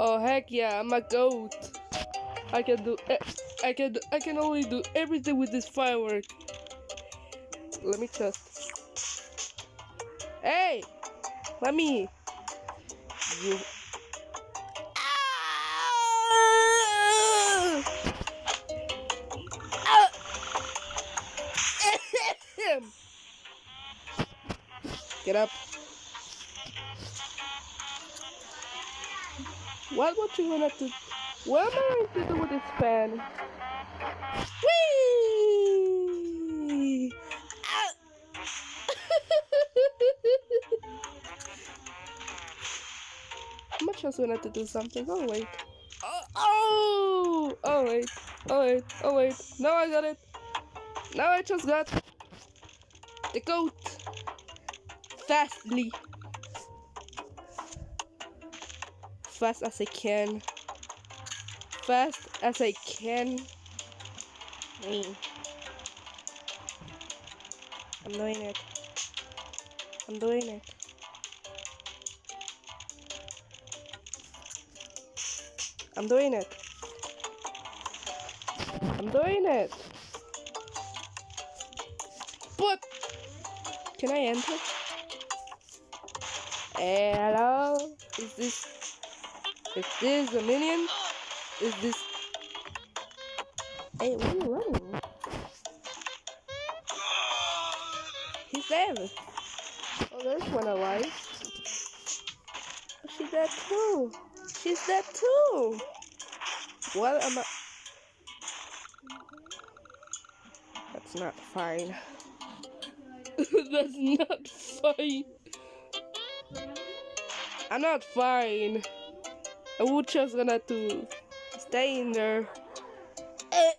Oh heck yeah, I'm a goat. I can do. I can. do- I can only do everything with this firework. Let me just. Hey, let me. You. Get up. What what you gonna do? What am I going to do with this fan? Whee! Ah! Else gonna have to do something? Oh wait. Oh, oh! Oh wait. Oh wait. Oh wait. Now I got it. Now I just got the goat. Fastly. Fast as I can. Fast as I can. I'm doing it. I'm doing it. I'm doing it. I'm doing it. But can I enter? Hello? Is this is this a minion? Is this Hey, where are you running? He's there. Oh, there's one alive. Oh, she's dead too. She's dead too. What am I? That's not fine. That's not fine. I'm not fine. I would just gonna to stay in there. Eh.